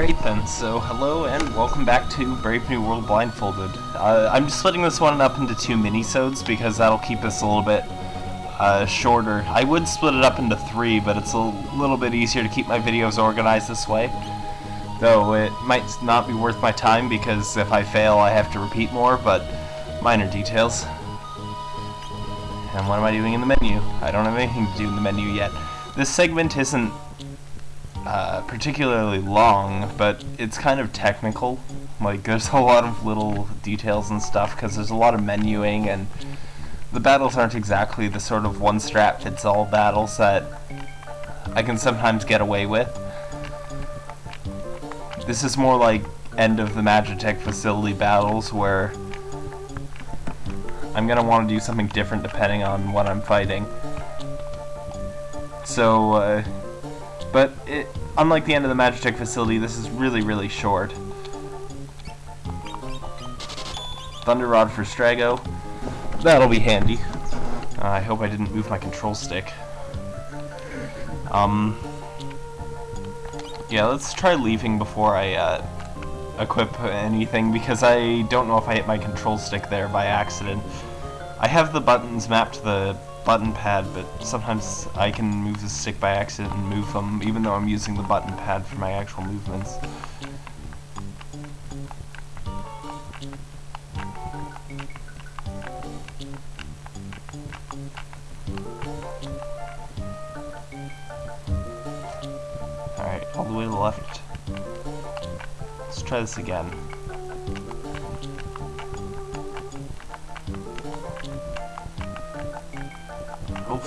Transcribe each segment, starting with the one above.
Alright then, so hello and welcome back to Brave New World Blindfolded. Uh, I'm splitting this one up into two mini-sodes because that'll keep us a little bit uh, shorter. I would split it up into three, but it's a little bit easier to keep my videos organized this way. Though it might not be worth my time because if I fail I have to repeat more, but minor details. And what am I doing in the menu? I don't have anything to do in the menu yet. This segment isn't uh, particularly long, but it's kind of technical. Like, there's a lot of little details and stuff, because there's a lot of menuing, and the battles aren't exactly the sort of one-strap-fits-all battles that I can sometimes get away with. This is more like end of the Magitek facility battles, where I'm going to want to do something different depending on what I'm fighting. So, uh, but it, unlike the end of the Magitek facility, this is really, really short. Thunder Rod for Strago. That'll be handy. Uh, I hope I didn't move my control stick. Um, yeah, let's try leaving before I uh, equip anything, because I don't know if I hit my control stick there by accident. I have the buttons mapped to the button pad, but sometimes I can move the stick by accident and move them, even though I'm using the button pad for my actual movements. Alright, all the way to the left. Let's try this again.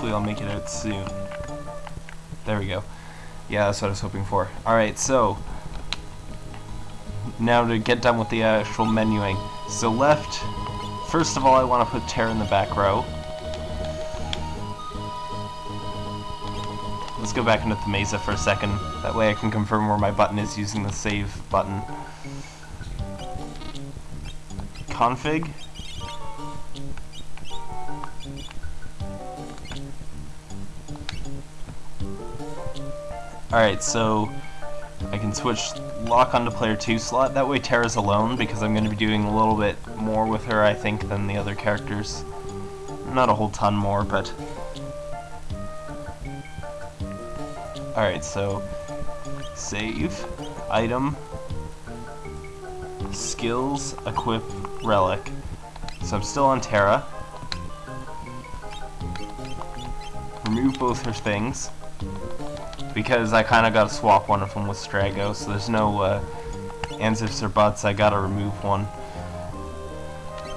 Hopefully I'll make it out soon. There we go. Yeah, that's what I was hoping for. Alright, so... Now to get done with the actual menuing. So left, first of all I want to put Terra in the back row. Let's go back into the Mesa for a second. That way I can confirm where my button is using the save button. Config. Alright, so I can switch Locke onto player 2 slot. That way Terra's alone, because I'm going to be doing a little bit more with her, I think, than the other characters. Not a whole ton more, but... Alright, so... Save. Item. Skills. Equip. Relic. So I'm still on Terra. Remove both her things because I kind of got to swap one of them with Strago, so there's no uh, ands, ifs, or buts, I gotta remove one.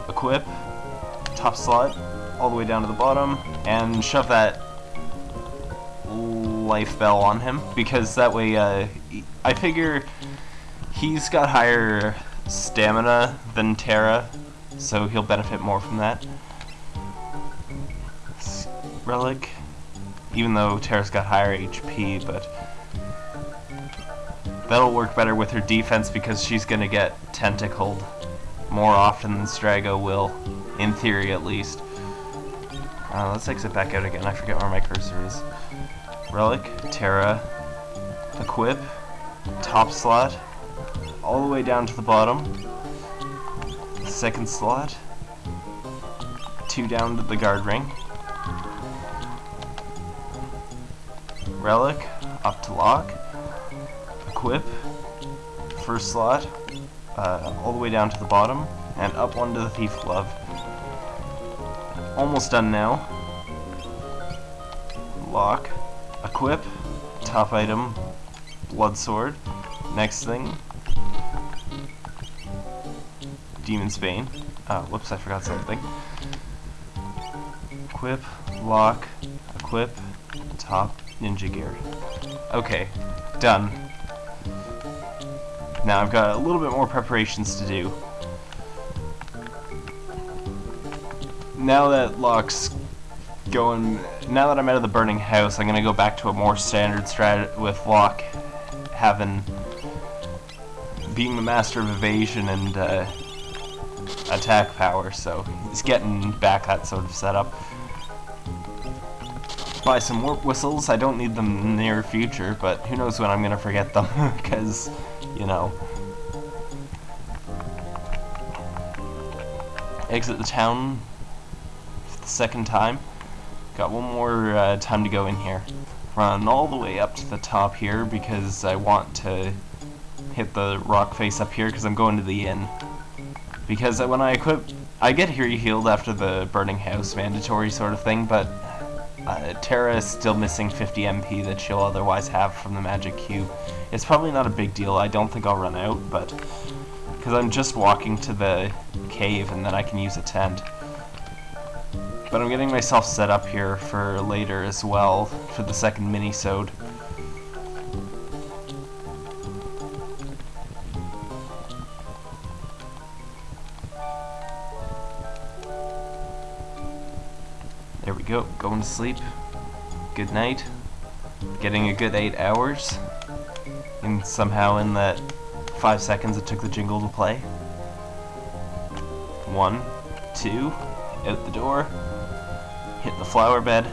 Equip, top slot, all the way down to the bottom, and shove that life bell on him, because that way, uh, I figure he's got higher stamina than Terra, so he'll benefit more from that. Relic, even though Terra's got higher HP, but that'll work better with her defense because she's going to get tentacled more often than Strago will, in theory at least. Uh, let's exit back out again, I forget where my cursor is. Relic, Terra, Equip, top slot, all the way down to the bottom, second slot, two down to the guard ring, Relic, up to Locke, equip, first slot, uh, all the way down to the bottom, and up onto the Thief Glove. Almost done now. Locke, equip, top item, Blood Sword. Next thing, Demon's Bane. Oh, whoops, I forgot something. Equip, Locke, equip, top, ninja gear. Okay, done. Now I've got a little bit more preparations to do. Now that Locke's going, now that I'm out of the burning house, I'm gonna go back to a more standard strat with Locke having, being the master of evasion and uh, attack power, so he's getting back that sort of setup. Buy some warp whistles. I don't need them in the near future, but who knows when I'm going to forget them, because, you know. Exit the town for the second time. Got one more uh, time to go in here. Run all the way up to the top here because I want to hit the rock face up here because I'm going to the inn. Because when I equip, I get here healed after the burning house mandatory sort of thing, but uh, Terra is still missing 50 MP that she'll otherwise have from the magic cube. It's probably not a big deal, I don't think I'll run out, but because I'm just walking to the cave and then I can use a tent. But I'm getting myself set up here for later as well, for the second mini-sode. To sleep. Good night. Getting a good eight hours. And somehow in that five seconds it took the jingle to play. One, two, out the door, hit the flower bed.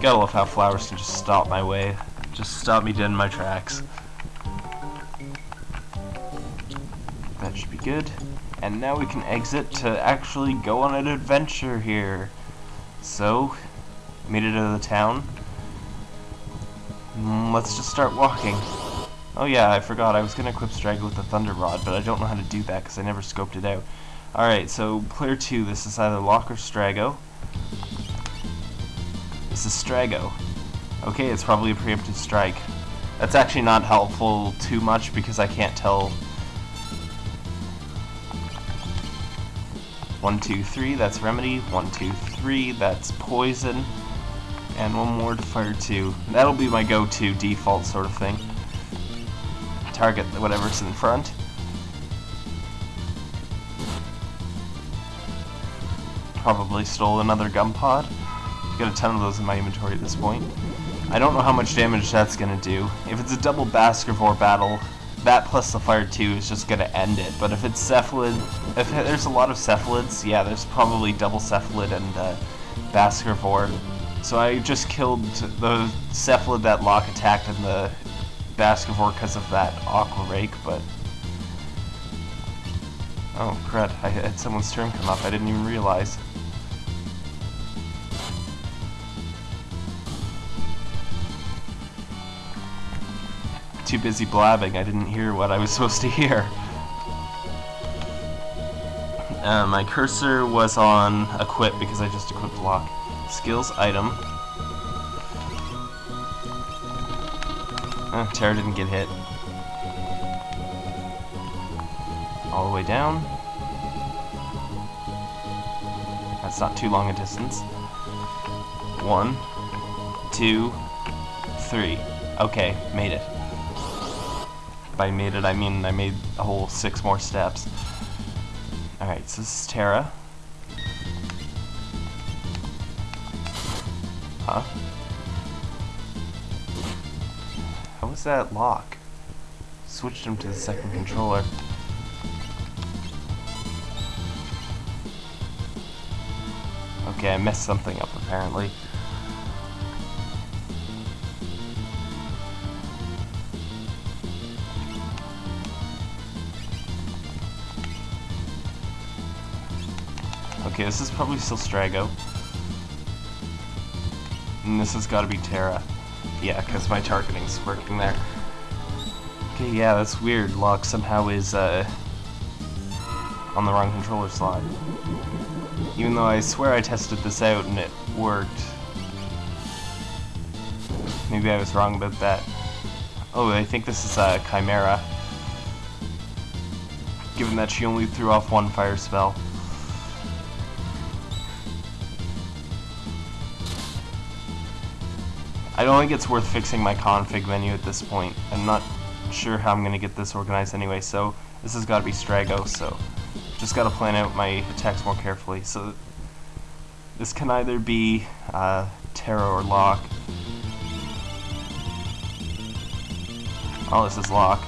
Gotta love how flowers can just stop my way, just stop me dead in my tracks. That should be good. And now we can exit to actually go on an adventure here. So, made it out of the town. Mm, let's just start walking. Oh yeah, I forgot, I was going to equip Strago with the Thunder Rod, but I don't know how to do that because I never scoped it out. Alright, so player 2, this is either Locke or Strago. This is Strago. Okay, it's probably a preemptive strike. That's actually not helpful too much because I can't tell One, two, three, that's Remedy. One, two, three, that's Poison. And one more to fire two. That'll be my go-to default sort of thing. Target whatever's in front. Probably stole another gun pod. Got a ton of those in my inventory at this point. I don't know how much damage that's gonna do. If it's a double Baskervor battle, that plus the fire 2 is just gonna end it. But if it's Cephalid, if there's a lot of Cephalids, yeah, there's probably double Cephalid and uh, Baskervor. So I just killed the Cephalid that Locke attacked in the Baskervor because of that Aqua Rake, but... Oh, crud, I had someone's turn come up, I didn't even realize. Too busy blabbing. I didn't hear what I was supposed to hear. Uh, my cursor was on equip because I just equipped Locke. Skills item. Uh, Terra didn't get hit. All the way down. That's not too long a distance. One, two, three. Okay, made it by made it, I mean I made a whole six more steps. Alright, so this is Terra. Huh? How was that Locke? Switched him to the second controller. Okay, I messed something up apparently. Okay, this is probably still Strago. And this has got to be Terra. Yeah, because my targeting's working there. Okay, yeah, that's weird. Locke somehow is uh, on the wrong controller slot. Even though I swear I tested this out and it worked. Maybe I was wrong about that. Oh, I think this is uh, Chimera. Given that she only threw off one fire spell. I don't think it's worth fixing my config menu at this point. I'm not sure how I'm going to get this organized anyway, so this has got to be Strago, so just got to plan out my attacks more carefully. So this can either be uh, Terra or Locke. Oh, this is Locke.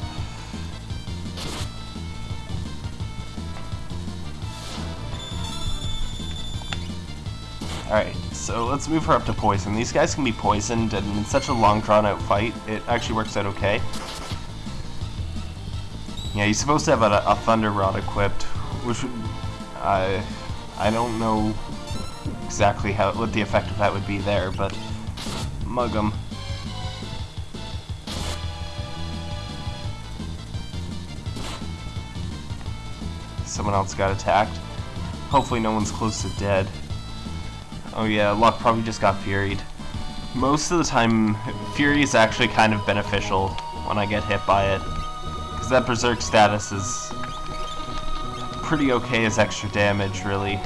Alright, so let's move her up to poison. These guys can be poisoned, and in such a long, drawn-out fight, it actually works out okay. Yeah, he's supposed to have a, a Thunder Rod equipped, which would... I don't know exactly how what the effect of that would be there, but mug him. Someone else got attacked. Hopefully no one's close to dead. Oh yeah, Locke probably just got Furied. Most of the time, Fury is actually kind of beneficial when I get hit by it. Because that Berserk status is pretty okay as extra damage, really.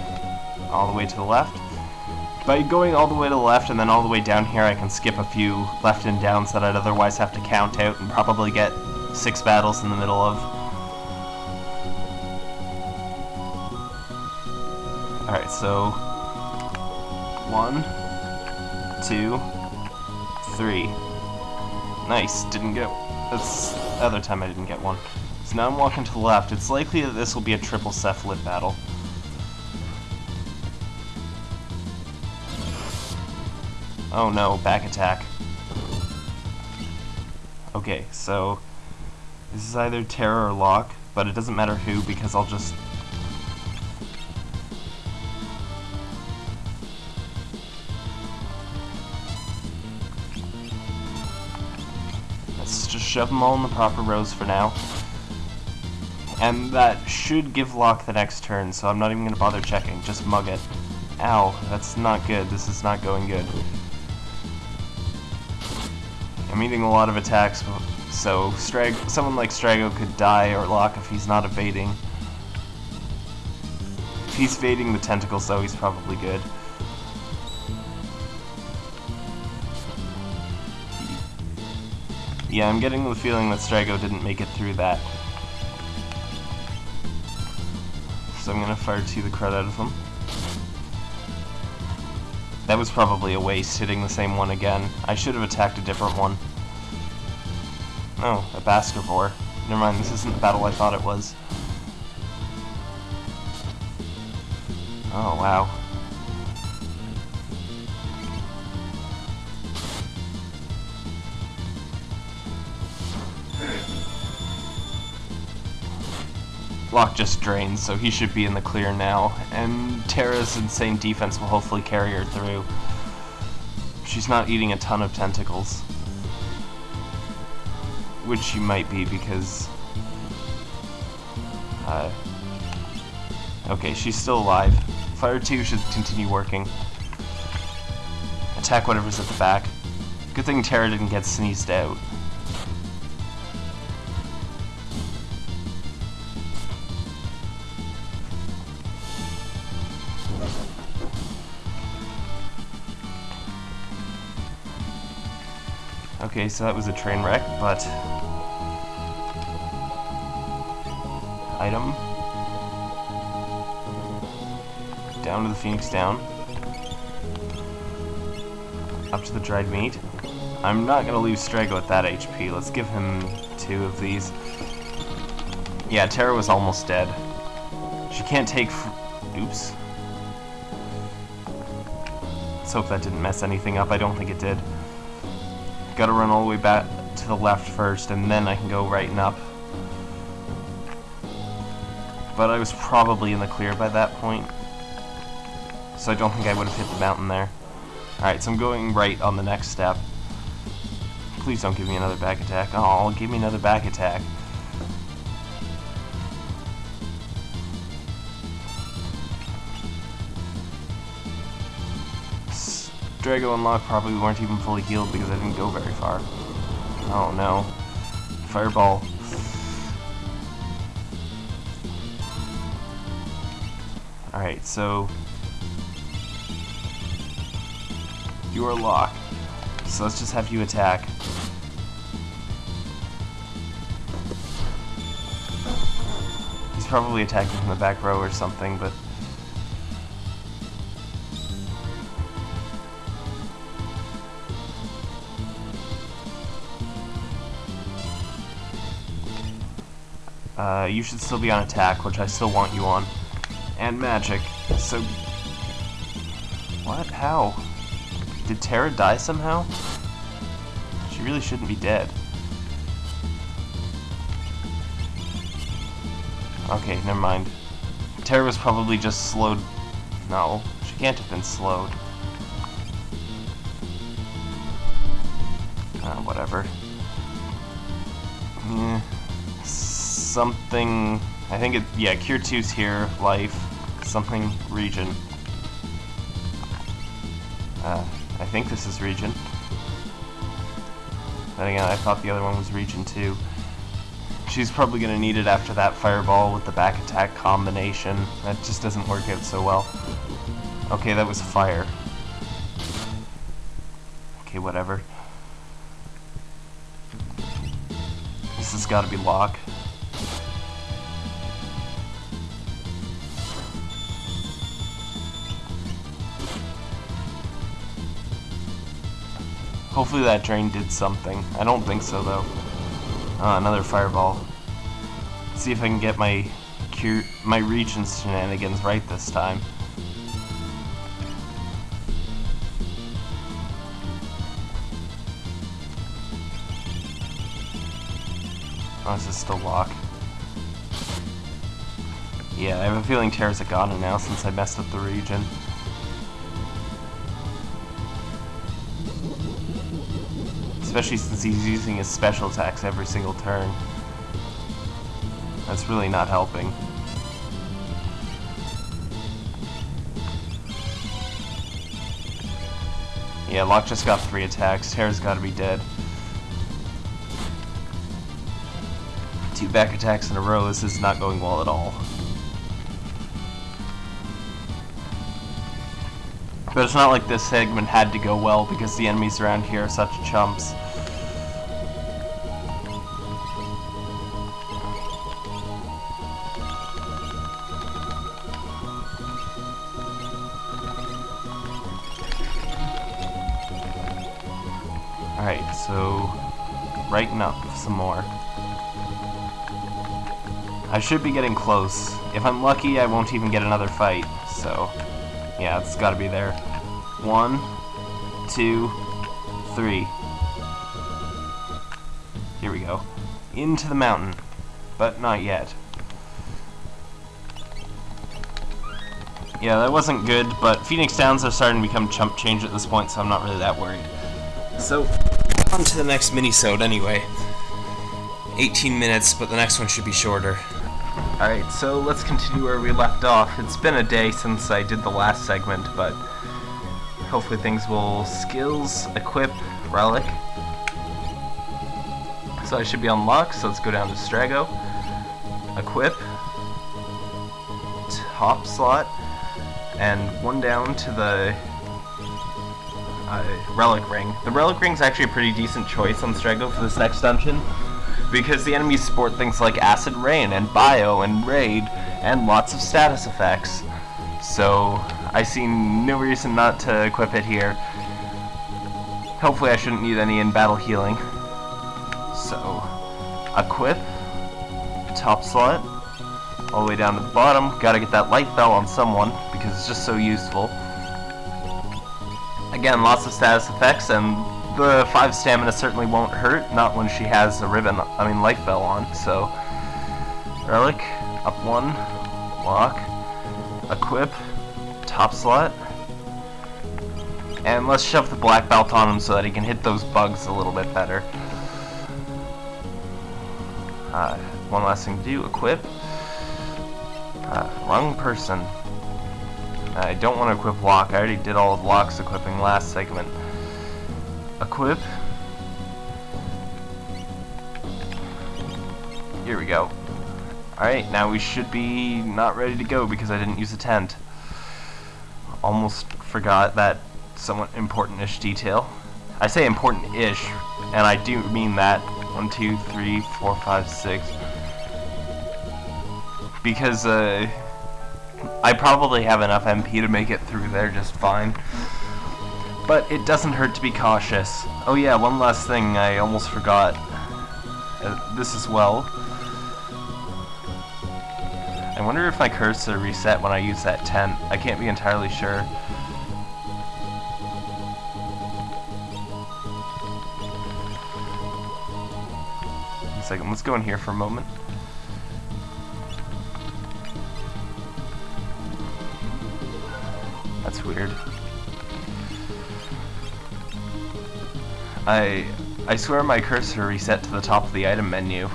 All the way to the left. By going all the way to the left and then all the way down here, I can skip a few left and downs that I'd otherwise have to count out and probably get six battles in the middle of. Alright, so... One, two, three. Nice, didn't get... That's the other time I didn't get one. So now I'm walking to the left. It's likely that this will be a triple cephalid battle. Oh no, back attack. Okay, so... This is either Terra or Locke, but it doesn't matter who because I'll just shove them all in the proper rows for now. And that should give Locke the next turn, so I'm not even going to bother checking. Just mug it. Ow, that's not good. This is not going good. I'm eating a lot of attacks, so Strag someone like Strago could die or Locke if he's not evading. If he's evading the tentacles, though, he's probably good. Yeah, I'm getting the feeling that Strago didn't make it through that. So I'm gonna fire two the crud out of him. That was probably a waste, hitting the same one again. I should have attacked a different one. Oh, a Baskervor. Never mind, this isn't the battle I thought it was. Oh, wow. Locke just drains, so he should be in the clear now. And Terra's insane defense will hopefully carry her through. She's not eating a ton of tentacles. Which she might be because... Uh, okay, she's still alive. Fire 2 should continue working. Attack whatever's at the back. Good thing Terra didn't get sneezed out. Okay, so that was a train wreck, but... Item. Down to the Phoenix down. Up to the dried meat. I'm not going to leave Strago at that HP. Let's give him two of these. Yeah, Terra was almost dead. She can't take... Oops. Let's hope that didn't mess anything up. I don't think it did. Gotta run all the way back to the left first, and then I can go right and up. But I was probably in the clear by that point. So I don't think I would have hit the mountain there. Alright, so I'm going right on the next step. Please don't give me another back attack. Oh, give me another back attack. Strago and Locke probably weren't even fully healed because I didn't go very far. Oh no. Fireball. Alright, so... You are Locke. So let's just have you attack. He's probably attacking from the back row or something, but Uh, you should still be on attack, which I still want you on. And magic. So... What? How? Did Terra die somehow? She really shouldn't be dead. Okay, never mind. Terra was probably just slowed... No, she can't have been slowed. Uh, whatever. Yeah, something... I think it... Yeah, Cure 2's here. Life. Something. Regen. Uh, I think this is Regen. Then again, I thought the other one was Regen 2. She's probably going to need it after that Fireball with the back attack combination. That just doesn't work out so well. Okay, that was Fire. Okay, whatever. This has got to be Locke. Hopefully that drain did something. I don't think so though. Uh, another fireball. Let's see if I can get my cure my regen shenanigans right this time. Oh, this is still Locke. Yeah, I have a feeling Terra's a goner now since I messed up the regen. Especially since he's using his special attacks every single turn. That's really not helping. Yeah, Locke just got three attacks. Terra's gotta be dead. Two back attacks in a row, this is not going well at all. But it's not like this segment had to go well because the enemies around here are such chumps. Some more. I should be getting close. If I'm lucky, I won't even get another fight, so... Yeah, it's gotta be there. One, two, three. Here we go. Into the mountain. But not yet. Yeah, that wasn't good, but Phoenix Downs are starting to become chump change at this point, so I'm not really that worried. So, on to the next mini-sode anyway. 18 minutes, but the next one should be shorter. Alright, so let's continue where we left off. It's been a day since I did the last segment, but hopefully things will... Skills, equip, relic. So I should be unlocked, so let's go down to Strago. Equip. Top slot. And one down to the uh, Relic Ring. The Relic Ring's actually a pretty decent choice on Strago for this next dungeon because the enemies sport things like Acid Rain and Bio and Raid and lots of status effects. So I see no reason not to equip it here. Hopefully I shouldn't need any in battle healing. So, equip, top slot, all the way down to the bottom. Gotta get that light bell on someone because it's just so useful. Again, lots of status effects and the 5 stamina certainly won't hurt, not when she has a ribbon, I mean life bell on, so... Relic, up one, Locke, equip, top slot, and let's shove the black belt on him so that he can hit those bugs a little bit better. Uh, one last thing to do, equip. Uh, wrong person. I don't want to equip Locke, I already did all of Locke's equipping last segment equip. Here we go. Alright, now we should be not ready to go because I didn't use a tent. Almost forgot that somewhat important-ish detail. I say important-ish, and I do mean that. One, two, three, four, five, six. Because, uh, I probably have enough MP to make it through there just fine. But it doesn't hurt to be cautious. Oh yeah, one last thing I almost forgot. Uh, this as well. I wonder if my cursor reset when I use that tent. I can't be entirely sure. One second, let's go in here for a moment. That's weird. I I swear my cursor reset to the top of the item menu.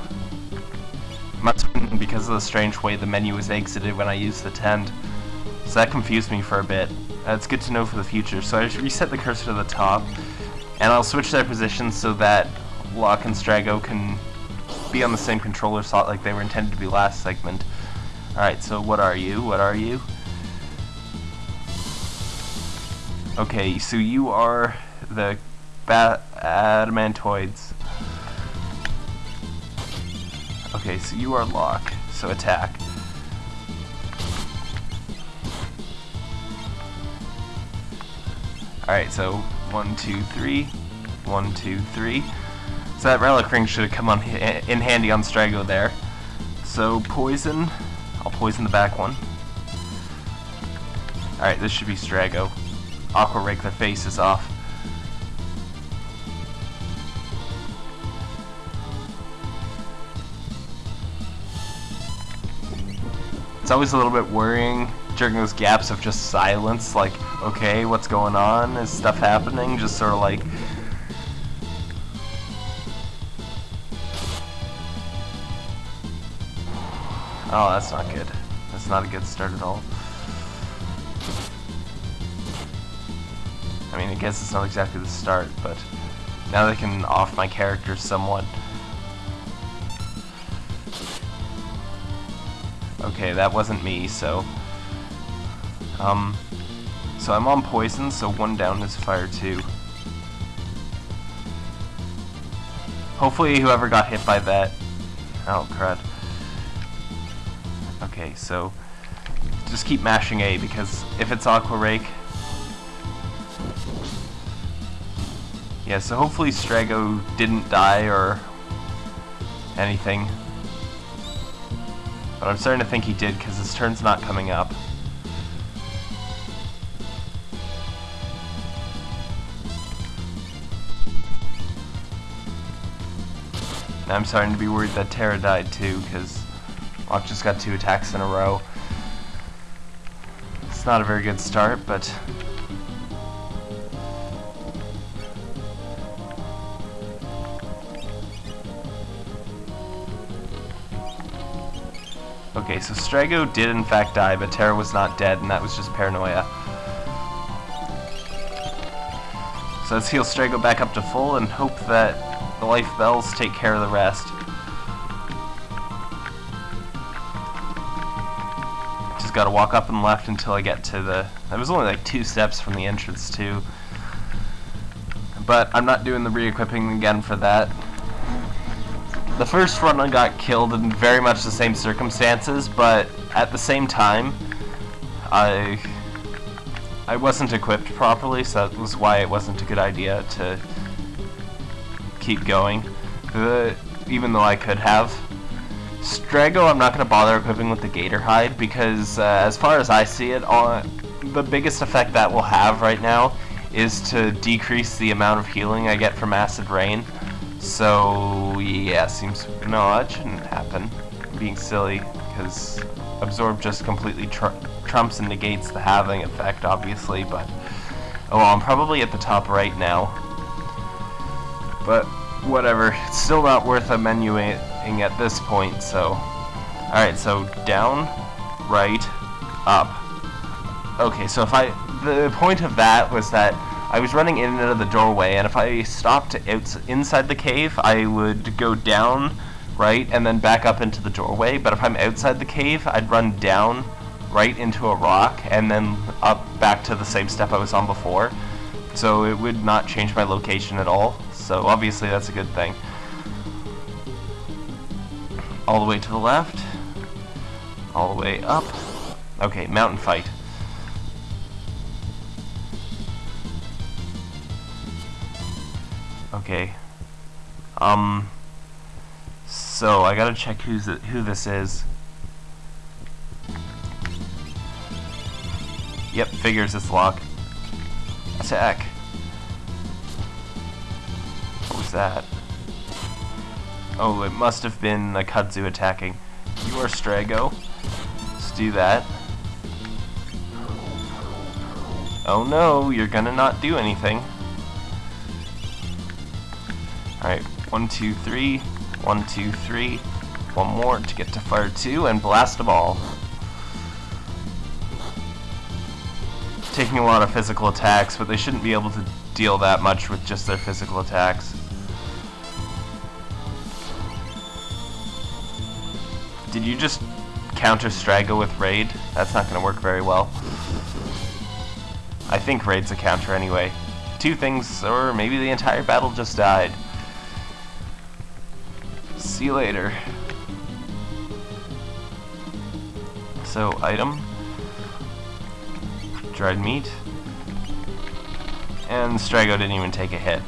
Must have been because of the strange way the menu was exited when I used the tent. So that confused me for a bit. Uh, That's good to know for the future. So I reset the cursor to the top, and I'll switch their positions so that Locke and Strago can be on the same controller slot like they were intended to be last segment. Alright, so what are you? What are you? Okay, so you are the ba adamantoids. Okay, so you are Locke, so attack. Alright, so one, two, three, one, two, three. So that relic ring should have come on in handy on Strago there. So poison, I'll poison the back one. Alright, this should be Strago. Aqua rake their faces off. It's always a little bit worrying during those gaps of just silence, like, okay, what's going on? Is stuff happening? Just sort of like... Oh, that's not good. That's not a good start at all. I mean, I guess it's not exactly the start, but now they can off my character somewhat. Okay, that wasn't me, so... Um, so I'm on poison, so one down is fire two. Hopefully whoever got hit by that... Oh, crud. Okay, so... Just keep mashing A, because if it's Aqua Rake... Yeah, so hopefully Strago didn't die or anything. But I'm starting to think he did because his turn's not coming up. Now I'm starting to be worried that Terra died too because Locke just got two attacks in a row. It's not a very good start, but Okay, so Strago did in fact die, but Terra was not dead, and that was just paranoia. So let's heal Strago back up to full and hope that the life bells take care of the rest. Just gotta walk up and left until I get to the... It was only like two steps from the entrance too. But I'm not doing the re-equipping again for that. The first run I got killed in very much the same circumstances, but at the same time, I I wasn't equipped properly, so that was why it wasn't a good idea to keep going, uh, even though I could have. Strago, I'm not going to bother equipping with the Gator Hide, because uh, as far as I see it, all, the biggest effect that will have right now is to decrease the amount of healing I get from Acid Rain. So, yeah, seems... No, that shouldn't happen. I'm being silly, because Absorb just completely tr trumps and negates the halving effect, obviously, but... Oh, well, I'm probably at the top right now. But, whatever. It's still not worth a menuing at this point, so... Alright, so down, right, up. Okay, so if I... The point of that was that I was running in and out of the doorway, and if I stopped inside the cave, I would go down, right, and then back up into the doorway. But if I'm outside the cave, I'd run down, right into a rock, and then up back to the same step I was on before. So it would not change my location at all. So obviously that's a good thing. All the way to the left. All the way up. Okay, mountain fight. Okay. Um. So I gotta check who's it, who this is. Yep, figures it's Locke. Attack. What was that? Oh, it must have been a kudzu attacking. You are Strago. Let's do that. Oh no, you're gonna not do anything. Alright, one, two, three, one, two, three. One more to get to fire two and blast them all. Taking a lot of physical attacks, but they shouldn't be able to deal that much with just their physical attacks. Did you just counter Strago with Raid? That's not going to work very well. I think Raid's a counter anyway. Two things, or maybe the entire battle just died. See you later. So, item. Dried meat. And Strago didn't even take a hit.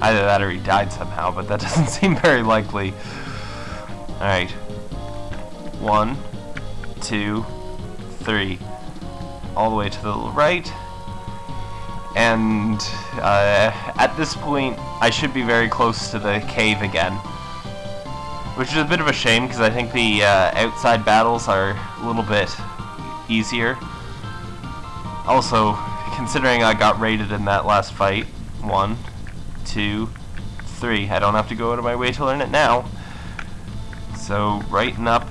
Either that or he died somehow, but that doesn't seem very likely. Alright. One, two, three. All the way to the right. And uh, at this point, I should be very close to the cave again. Which is a bit of a shame, because I think the uh, outside battles are a little bit easier. Also, considering I got raided in that last fight, one, two, three. I don't have to go out of my way to learn it now. So, and up.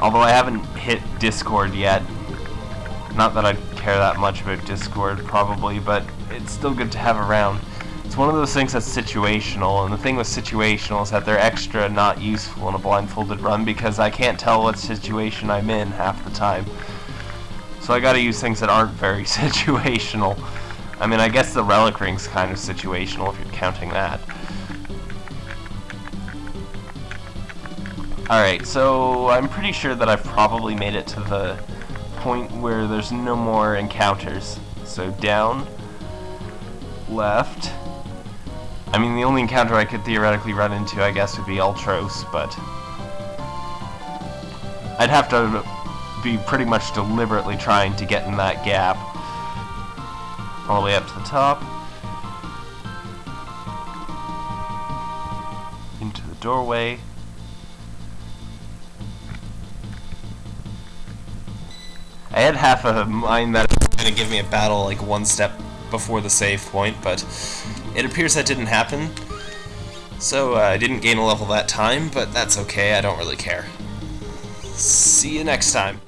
Although I haven't hit Discord yet. Not that I care that much about Discord, probably, but it's still good to have around. It's one of those things that's situational, and the thing with situational is that they're extra not useful in a blindfolded run because I can't tell what situation I'm in half the time. So I gotta use things that aren't very situational. I mean, I guess the Relic Ring's kind of situational if you're counting that. Alright, so I'm pretty sure that I've probably made it to the point where there's no more encounters. So down, left. I mean, the only encounter I could theoretically run into, I guess, would be Ultros, but... I'd have to be pretty much deliberately trying to get in that gap all the way up to the top. Into the doorway. I had half a mind that it was going to give me a battle like one step before the save point, but it appears that didn't happen. So uh, I didn't gain a level that time, but that's okay, I don't really care. See you next time.